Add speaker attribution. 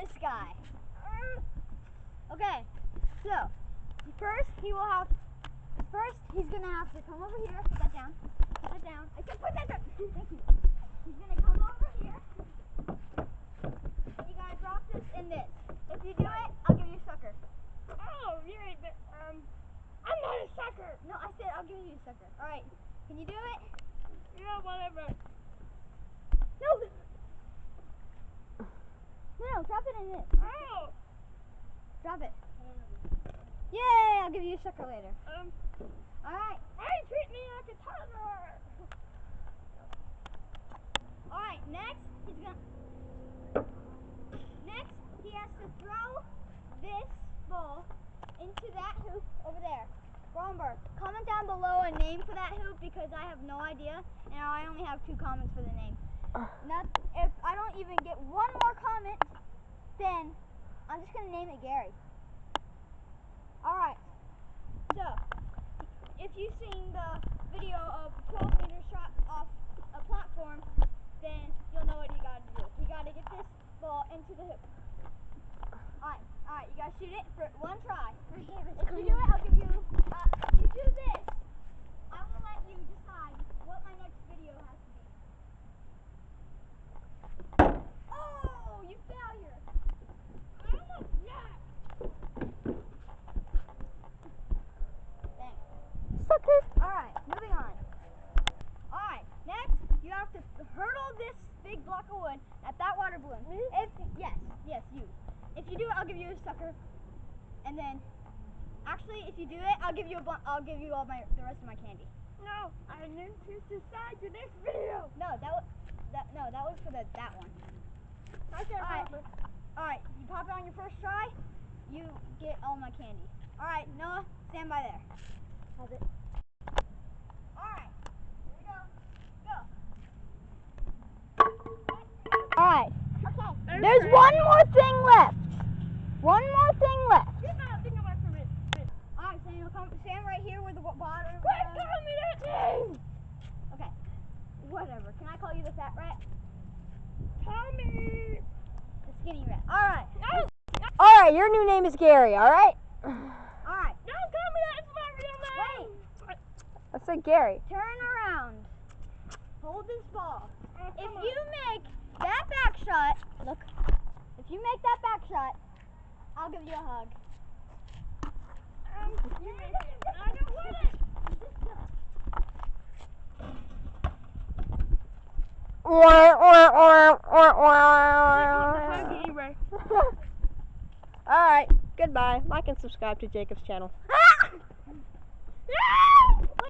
Speaker 1: this guy. Okay, so first he will have. First he's gonna have to come over here. Put that down. Put that down. I said put that down. Thank you. He's gonna come over here. And you gotta drop this in this. If you do it, I'll give you a sucker.
Speaker 2: Oh, you're a bit, um, I'm not a sucker.
Speaker 1: No, I said I'll give you a sucker. All right. Can you do it?
Speaker 2: Yeah, whatever.
Speaker 1: No. No, no, drop it.
Speaker 2: Oh,
Speaker 1: Drop it. Yay! I'll give you a sucker later.
Speaker 2: um,
Speaker 1: All right.
Speaker 2: why you treat me like a toddler?
Speaker 1: All right. Next, he's gonna. Next, he has to throw this ball into that hoop over there. Romberg, comment down below a name for that hoop because I have no idea, and I only have two comments for the name. Not if I don't even get one more comment, then I'm just gonna name it Gary. All right. So, if you've seen the video of 12 meter shot off a platform, then you'll know what you gotta do. You gotta get this ball into the hoop. Alright, alright, you gotta shoot it for one try. If you do it, I'll give you, uh, if you do this, I will let you decide what my next video has to be. Oh, you failure.
Speaker 2: I'm a jack.
Speaker 1: Thanks.
Speaker 3: Sucker.
Speaker 1: Alright, moving on. Alright, next you have to hurdle this big block of wood at that water balloon. Hmm? If yes, yes, you. If you do it, I'll give you a sucker. And then actually if you do it, I'll give you a I'll give you all my the rest of my candy.
Speaker 2: No, I need to decide the next video.
Speaker 1: No, that was that no, that was for the that one.
Speaker 2: Can't
Speaker 1: Alright.
Speaker 2: remember.
Speaker 1: Alright, you pop it on your first try, you get all my candy. Alright, Noah, stand by there.
Speaker 3: Has it?
Speaker 1: Alright, here
Speaker 3: one more thing left. One more thing left.
Speaker 2: Get that thing away from me.
Speaker 1: Alright, so you'll come stand right here where the.
Speaker 2: Quit
Speaker 1: was.
Speaker 2: calling me that thing.
Speaker 1: Okay. Whatever. Can I call you the fat rat?
Speaker 2: Tommy.
Speaker 1: The skinny rat. Alright.
Speaker 2: No,
Speaker 3: All right, your new name is Gary. All right.
Speaker 1: Alright.
Speaker 2: don't call me that. It's my real name.
Speaker 3: I said Gary.
Speaker 1: Turn around. Hold this ball.
Speaker 2: Oh,
Speaker 1: If
Speaker 2: on.
Speaker 1: you make that back shot, look. If you make that back shot, I'll give you a hug.
Speaker 2: Um, you make it. I don't want it.
Speaker 3: Or or or or or.
Speaker 2: Anyway.
Speaker 3: All right. Goodbye. Like and subscribe to Jacob's channel.
Speaker 2: Yeah!